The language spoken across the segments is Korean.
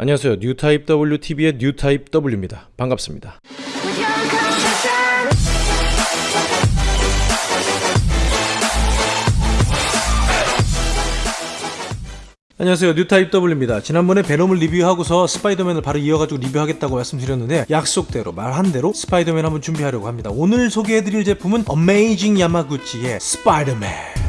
안녕하세요. 뉴타입 WTV의 뉴타입 W입니다. 반갑습니다. 안녕하세요 뉴타입 W입니다 지난번에 베놈을 리뷰하고서 스파이더맨을 바로 이어가지고 리뷰하겠다고 말씀드렸는데 약속대로 말한 대로 스파이더맨 한번 준비하려고 합니다 오늘 소개해드릴 제품은 어메이징 야마구치의 스파이더맨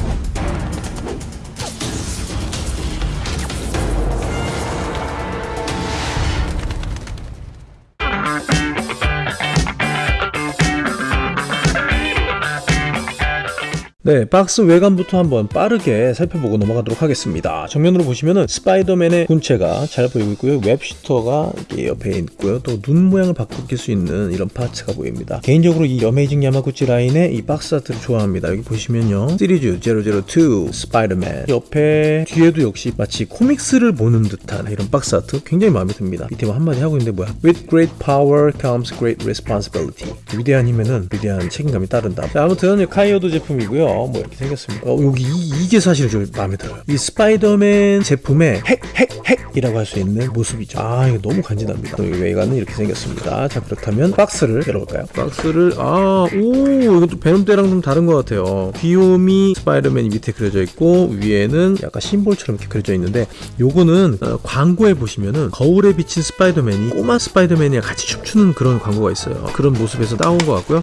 네, 박스 외관부터 한번 빠르게 살펴보고 넘어가도록 하겠습니다. 정면으로 보시면은 스파이더맨의 본체가 잘 보이고 있고요. web shooter가 이렇게 옆에 있고요. 또 눈 모양을 바꿀 수 있는 이런 parts가 보입니다. 개인적으로 이 어메이징 야마구치 라인의 이 박스 art를 좋아합니다. 여기 보시면요. 시리즈 002 스파이더맨 옆에 뒤에도 역시 마치 comics를 보는 듯한 이런 박스 아트 굉장히 마음에 듭니다. 밑에 뭐 한마디 하고 있는데 뭐야? With great power comes great responsibility. 위대한 힘에는 위대한 책임감이 따른다. 자, 아무튼 카이요도 제품이고요. 뭐 이렇게 생겼습니다. 어, 여기 이, 게 사실 좀 마음에 들어요. 이 스파이더맨 제품의 핵, 핵, 핵이라고 할 수 있는 모습이죠. 아, 이거 너무 간지납니다. 또 외관은 이렇게 생겼습니다. 자, 그렇다면 박스를 열어볼까요? 박스를, 아, 오, 이것도 베놈 때랑 좀 다른 것 같아요. 귀요미 스파이더맨이 밑에 그려져 있고, 위에는 약간 symbol처럼 이렇게 그려져 있는데, 요거는 어, 광고에 보시면은 거울에 비친 스파이더맨이 꼬마 스파이더맨이랑 같이 춤추는 그런 광고가 있어요. 그런 모습에서 따온 것 같고요.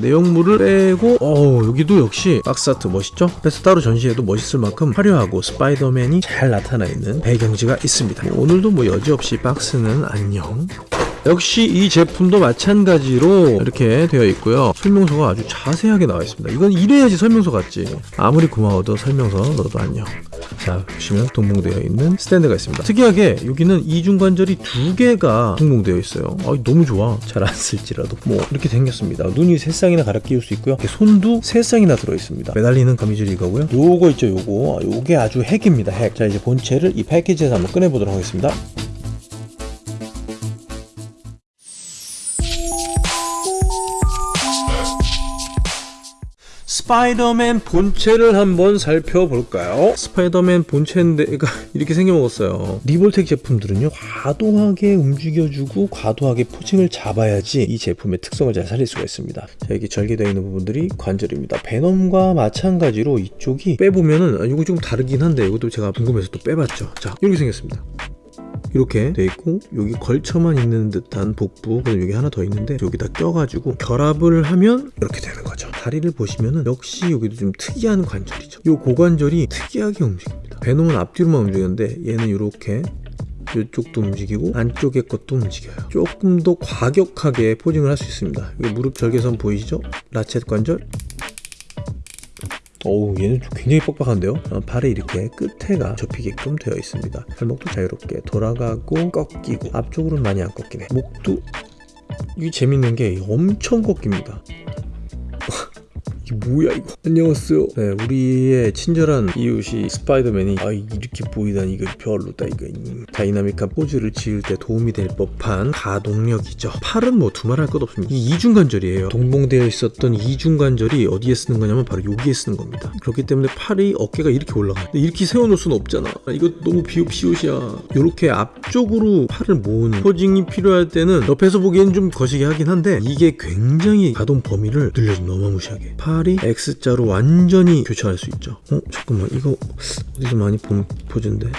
내용물을 빼고 어 여기도 역시 박스아트 멋있죠? 그래서 따로 전시해도 멋있을 만큼 화려하고 스파이더맨이 잘 나타나 있는 배경지가 있습니다. 뭐 오늘도 뭐 여지없이 박스는 안녕. 역시 이 제품도 마찬가지로 이렇게 되어 있고요. 설명서가 아주 자세하게 나와 있습니다. 이건 이래야지 설명서 같지. 아무리 고마워도 설명서 너도 안녕 자 보시면 동봉되어 있는 스탠드가 있습니다. 특이하게 여기는 이중관절이 두 개가 동봉되어 있어요. 아, 너무 좋아. 잘 안 쓸지라도. 뭐 이렇게 생겼습니다. 눈이 세 쌍이나 갈아 끼울 수 있고요. 손도 세 쌍이나 들어 있습니다. 매달리는 거미줄이 이거고요. 요거 있죠 요거. 아, 요게 아주 핵입니다 핵자 이제 본체를 이 패키지에서 한번 꺼내보도록 하겠습니다 스파이더맨 본체를 한번 살펴볼까요? 스파이더맨 본체인데 그러니까 이렇게 생겨먹었어요. 리볼텍 제품들은요 과도하게 움직여주고 과도하게 posing을 잡아야지 이 제품의 특성을 잘 살릴 수가 있습니다. 자 여기 절개되어 있는 부분들이 관절입니다. 베놈과 마찬가지로 이쪽이 빼보면은 아, 이거 좀 다르긴 한데 이것도 제가 궁금해서 또 빼봤죠. 자 이렇게 생겼습니다 이렇게 돼 있고 여기 걸쳐만 있는 듯한 복부 그리고 여기 하나 더 있는데 여기다 껴가지고 결합을 하면 이렇게 되는 거죠. 다리를 보시면은 역시 여기도 좀 특이한 관절이죠. 이 고관절이 특이하게 움직입니다. 베놈은 앞뒤로만 움직였는데 얘는 이렇게 이쪽도 움직이고 안쪽의 것도 움직여요. 조금 더 과격하게 포징을 할 수 있습니다. 무릎 절개선 보이시죠? 라쳇 관절 어우 얘는 굉장히 뻑뻑한데요? 어, 발에 이렇게 끝에가 접히게끔 되어 있습니다. 발목도 자유롭게 돌아가고 꺾이고 앞쪽으로는 많이 안 꺾이네. 목도 이게 재밌는 게 엄청 꺾입니다 이게 뭐야 이거? 안녕하세요. 네 우리의 친절한 이웃이 스파이더맨이 아 이렇게 보이다니 이거 별로다 이거. 다이나믹한 포즈를 지을 때 도움이 될 법한 가동력이죠. 팔은 뭐 두말할 것 없습니다. 이 이중관절이에요. 동봉되어 있었던 이중관절이 어디에 쓰는 거냐면 바로 여기에 쓰는 겁니다. 그렇기 때문에 팔이 어깨가 이렇게 올라가요. 이렇게 세워놓을 수는 없잖아. 이거 너무 비옷비옷이야. 이렇게 앞쪽으로 팔을 모으는 posing이 필요할 때는 옆에서 보기엔 좀 거시기 하긴 한데 이게 굉장히 가동 범위를 늘려줍니다 어마무시하게. 팔 팔이 X자로 완전히 교차할 수 있죠. 어? 잠깐만 이거 어디서 많이 본 포즈인데?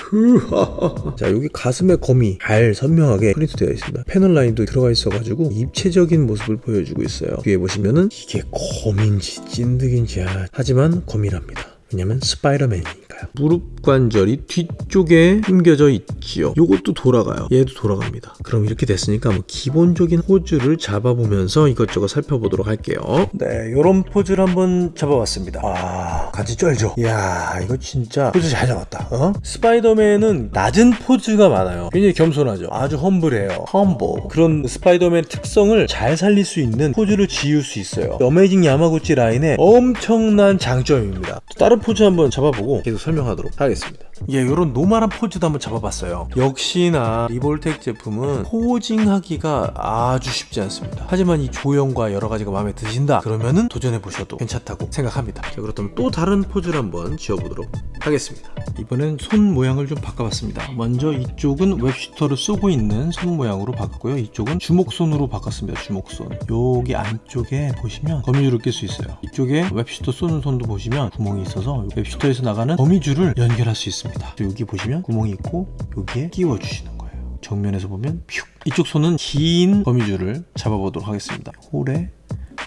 자 여기 가슴의 거미 잘 선명하게 프린트 되어 있습니다. 패널 라인도 들어가 있어 가지고 입체적인 모습을 보여주고 있어요. 뒤에 보시면은 이게 거민지 진드긴지 아, 하지만 거미랍니다. 왜냐면 스파이더맨이니까요 무릎 관절이 뒤쪽에 숨겨져 있지요. 요것도 돌아가요. 얘도 돌아갑니다. 그럼 이렇게 됐으니까 뭐 기본적인 포즈를 잡아보면서 이것저것 살펴보도록 할게요. 네 요런 포즈를 한번 잡아봤습니다. 아 간지 쩔죠? 이야 이거 진짜 포즈 잘 잡았다 어? 스파이더맨은 낮은 포즈가 많아요. 굉장히 겸손하죠? 아주 humble해요. humble. 그런 스파이더맨 특성을 잘 살릴 수 있는 포즈를 지을 수 있어요. 어메이징 야마구치 라인의 엄청난 장점입니다. 다른 포즈 한번 잡아보고 계속 설 명하도록 하겠습니다 예, 이런 normal한 포즈도 한번 잡아봤어요. 역시나 리볼텍 제품은 posing하기가 아주 쉽지 않습니다. 하지만 이 조형과 여러 가지가 마음에 드신다 그러면은 도전해 보셔도 괜찮다고 생각합니다. 자, 그렇다면 또 다른 포즈를 한번 지어보도록 하겠습니다. 이번엔 손 모양을 좀 바꿔봤습니다. 먼저 이쪽은 web shooter를 쏘고 있는 손 모양으로 바꿨고요. 이쪽은 주먹손으로 바꿨습니다. 주먹손. 여기 안쪽에 보시면 거미줄을 낄 수 있어요. 이쪽에 web shooter 쏘는 손도 보시면 구멍이 있어서 web shooter에서 나가는 거미줄을 연결할 수 있습 니다. 여기 보시면 구멍이 있고 여기에 끼워 주시는 거예요. 정면에서 보면 퓨. 이쪽 손은 긴 거미줄을 잡아보도록 하겠습니다. 홀에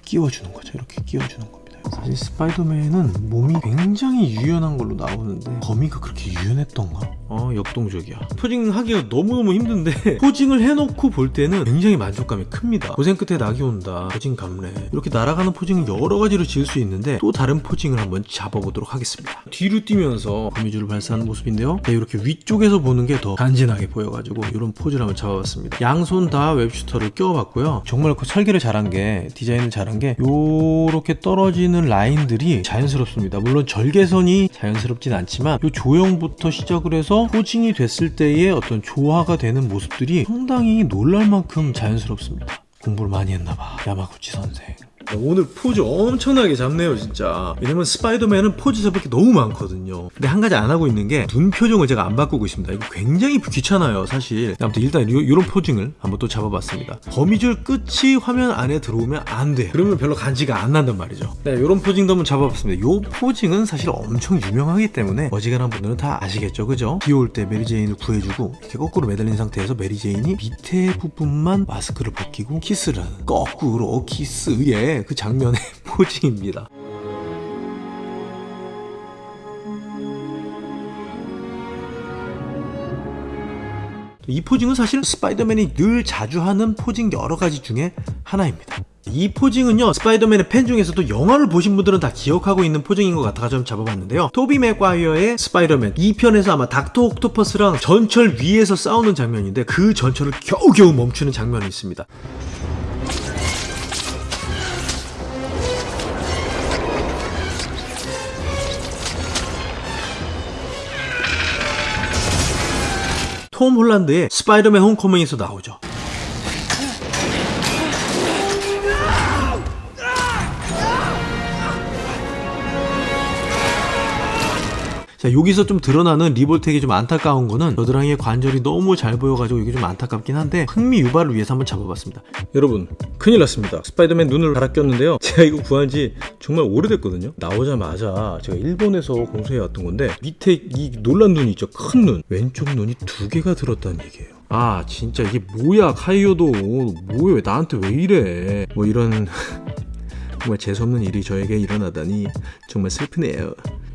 끼워주는 거죠. 이렇게 끼워주는 겁니다. 사실 스파이더맨은 몸이 굉장히 유연한 걸로 나오는데 거미가 그렇게 유연했던가? 어 역동적이야. posing 하기가 너무너무 힘든데 posing을 해놓고 볼 때는 굉장히 만족감이 큽니다. 고생 끝에 낙이 온다. posing 감래. 이렇게 날아가는 posing을 여러 가지로 지을 수 있는데 또 다른 posing을 한번 잡아보도록 하겠습니다. 뒤로 뛰면서 거미줄을 발사하는 모습인데요. 네, 이렇게 위쪽에서 보는 게 더 간지나게 보여가지고 이런 포즈를 한번 잡아봤습니다. 양손 다 web shooter를 껴봤고요. 정말 그 설계를 잘한 게 디자인을 잘한 게 요렇게 떨어지는 라인들이 자연스럽습니다. 물론 절개선이 자연스럽진 않지만 요 조형부터 시작을 해서 posing이 됐을 때의 어떤 조화가 되는 모습들이 상당히 놀랄 만큼 자연스럽습니다. 공부를 많이 했나봐 야마구치 선생 오늘 포즈 엄청나게 잡네요 진짜. 왜냐면 스파이더맨은 포즈 잡을 게 너무 많거든요. 근데 한 가지 안 하고 있는 게 눈 표정을 제가 안 바꾸고 있습니다. 이거 굉장히 귀찮아요 사실. 아무튼 일단 이, 런 posing을 한번 또 잡아봤습니다. 거미줄 끝이 화면 안에 들어오면 안 돼. 그러면 별로 간지가 안 난단 말이죠. 네 이런 posing도 한번 잡아봤습니다. 이 posing은 사실 엄청 유명하기 때문에 어지간한 분들은 다 아시겠죠 그죠? 비올 때 메리제인을 구해주고 이렇게 거꾸로 매달린 상태에서 메리제인이 밑에 부분만 마스크를 벗기고 키스를 하는 거꾸로 키스 의 그 장면의 posing입니다. 이 posing은 사실 스파이더맨이 늘 자주 하는 posing 여러 가지 중에 하나입니다. 이 posing은요 스파이더맨의 팬 중에서도 영화를 보신 분들은 다 기억하고 있는 posing인 것 같아서 좀 잡아봤는데요 토비 맥과이어의 스파이더맨 2편에서 아마 닥터 옥토퍼스랑 전철 위에서 싸우는 장면인데 그 전철을 겨우겨우 멈추는 장면이 있습니다 톰 홀란드의 스파이더맨 홈커밍에서 나오죠. 자 여기서 좀 드러나는 리볼텍이 좀 안타까운 거는 겨드랑이의 관절이 너무 잘 보여가지고 이게 좀 안타깝긴 한데 흥미 유발을 위해서 한번 잡아봤습니다. 여러분 큰일 났습니다. 스파이더맨 눈을 갈아 꼈는데요. 제가 이거 구한 지 정말 오래됐거든요. 나오자마자 제가 일본에서 공수해 왔던 건데 밑에 이 놀란 눈이 있죠. 큰 눈. 왼쪽 눈이 두 개가 들었다는 얘기예요. 아 진짜 이게 뭐야? 카이요도 뭐야? 나한테 왜 이래? 뭐 이런 정말 재수없는 일이 저에게 일어나다니 정말 슬프네요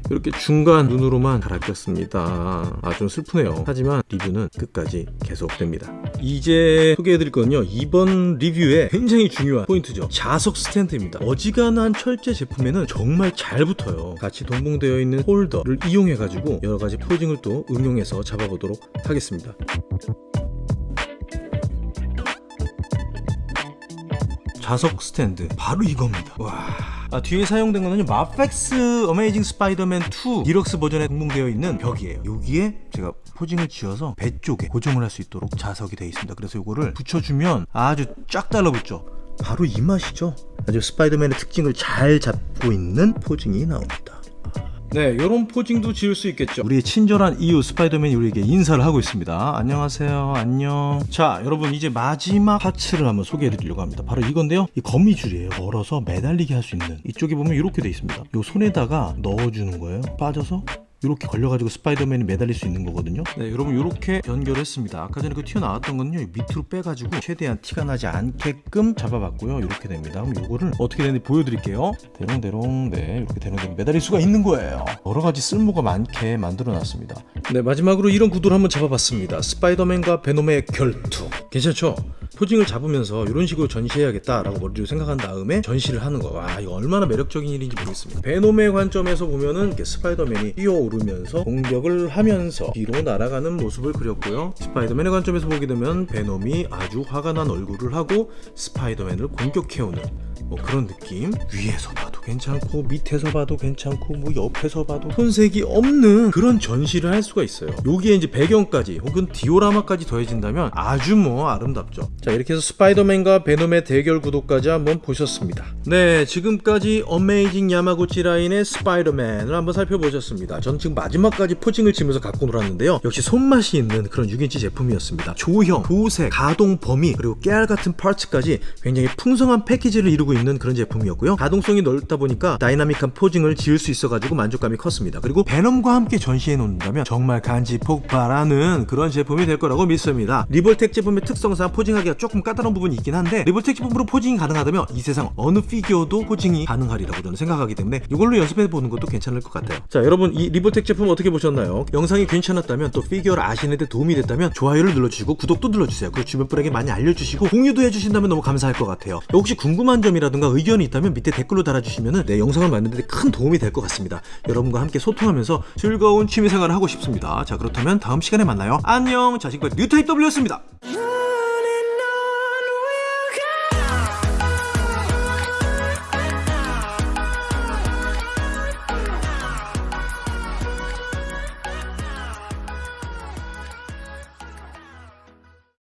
이렇게 중간 눈으로만 갈아 꼈습니다. 아 좀 슬프네요. 하지만 리뷰는 끝까지 계속됩니다. 이제 소개해드릴 건요. 이번 리뷰에 굉장히 중요한 포인트죠. 자석 스탠드입니다. 어지간한 철제 제품에는 정말 잘 붙어요. 같이 동봉되어 있는 홀더를 이용해 가지고 여러가지 포징을 또 응용해서 잡아보도록 하겠습니다. 자석 스탠드 바로 이겁니다. 와 아, 뒤에 사용된 거는 마펙스 어메이징 스파이더맨 2 디럭스 버전에 동봉되어 있는 벽이에요. 여기에 제가 posing을 지어서 배 쪽에 고정을 할 수 있도록 자석이 되어 있습니다. 그래서 이거를 붙여주면 아주 쫙 달라붙죠? 바로 이 맛이죠? 아주 스파이더맨의 특징을 잘 잡고 있는 posing이 나옵니다 네, 이런 posing도 지을 수 있겠죠. 우리의 친절한 이웃 스파이더맨이 우리에게 인사를 하고 있습니다. 안녕하세요. 안녕. 자, 여러분 이제 마지막 parts를 한번 소개해 드리려고 합니다. 바로 이건데요. 이 거미줄이에요. 걸어서 매달리게 할 수 있는. 이쪽에 보면 이렇게 돼 있습니다. 이 손에다가 넣어주는 거예요. 빠져서 이렇게 걸려가지고 스파이더맨이 매달릴 수 있는 거거든요. 네 여러분 이렇게 연결했습니다. 아까 전에 그 튀어나왔던 거는요 밑으로 빼가지고 최대한 티가 나지 않게끔 잡아봤고요. 이렇게 됩니다. 그럼 이거를 어떻게 되는지 보여드릴게요. 대롱대롱 네 이렇게 대롱대롱 매달릴 수가 있는 거예요. 여러 가지 쓸모가 많게 만들어 놨습니다. 네 마지막으로 이런 구도를 한번 잡아봤습니다. 스파이더맨과 베놈의 결투. 괜찮죠? posing을 잡으면서 이런 식으로 전시해야겠다라고 머리로 생각한 다음에 전시를 하는 거. 와 이거 얼마나 매력적인 일인지 모르겠습니다. 베놈의 관점에서 보면은 스파이더맨이 뛰어오르면서 공격을 하면서 뒤로 날아가는 모습을 그렸고요. 스파이더맨의 관점에서 보게 되면 베놈이 아주 화가 난 얼굴을 하고 스파이더맨을 공격해오는 뭐 그런 느낌. 위에서 봐도 봐도 괜찮고 밑에서 봐도 괜찮고 뭐 옆에서 봐도 손색이 없는 그런 전시를 할 수가 있어요. 여기에 이제 배경까지 혹은 디오라마까지 더해진다면 아주 뭐 아름답죠. 자 이렇게 해서 스파이더맨과 베놈의 대결 구도까지 한번 보셨습니다. 네 지금까지 어메이징 야마구치 라인의 스파이더맨을 한번 살펴보셨습니다. 저는 지금 마지막까지 posing을 치면서 갖고 놀았는데요. 역시 손맛이 있는 그런 6인치 제품이었습니다. 조형, 도색, 가동 범위 그리고 깨알 같은 parts까지 굉장히 풍성한 패키지를 이루고 있는 그런 제품이었고요. 가동성이 넓다 보니까 dynamic한 posing을 지을 수 있어가지고 만족감이 컸습니다. 그리고 베놈과 함께 전시해 놓는다면 정말 간지 폭발하는 그런 제품이 될 거라고 믿습니다. 리볼텍 제품의 특성상 posing하기가 조금 까다로운 부분이 있긴 한데 리볼텍 제품으로 posing이 가능하다면 이 세상 어느 피규어도 posing이 가능하리라고 저는 생각하기 때문에 이걸로 연습해 보는 것도 괜찮을 것 같아요. 자 여러분 이 리볼텍 제품 어떻게 보셨나요? 영상이 괜찮았다면 또 피규어를 아시는 데 도움이 됐다면 좋아요를 눌러주시고 구독도 눌러주세요. 그리고 주변 분에게 많이 알려주시고 공유도 해주신다면 너무 감사할 것 같아요. 혹시 궁금한 점이라든가 의견이 있다면 밑에 댓글로 달아 주시면 내 영상을 만드는 데 큰 도움이 될 것 같습니다. 여러분과 함께 소통하면서 즐거운 취미생활을 하고 싶습니다. 자 그렇다면 다음 시간에 만나요. 안녕! 자식발 뉴타입 W였습니다